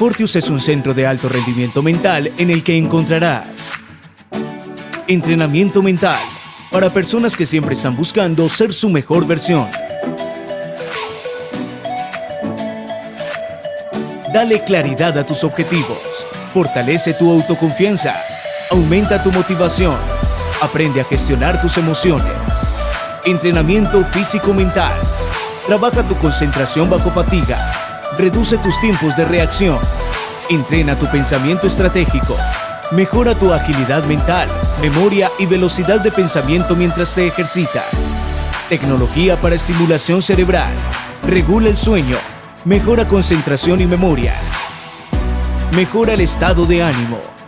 Fortius es un centro de alto rendimiento mental en el que encontrarás entrenamiento mental para personas que siempre están buscando ser su mejor versión. Dale claridad a tus objetivos, fortalece tu autoconfianza, aumenta tu motivación, aprende a gestionar tus emociones. Entrenamiento físico-mental. Trabaja tu concentración bajo fatiga. Reduce tus tiempos de reacción. Entrena tu pensamiento estratégico. Mejora tu agilidad mental, memoria y velocidad de pensamiento mientras te ejercitas. Tecnología para estimulación cerebral. Regula el sueño. Mejora concentración y memoria. Mejora el estado de ánimo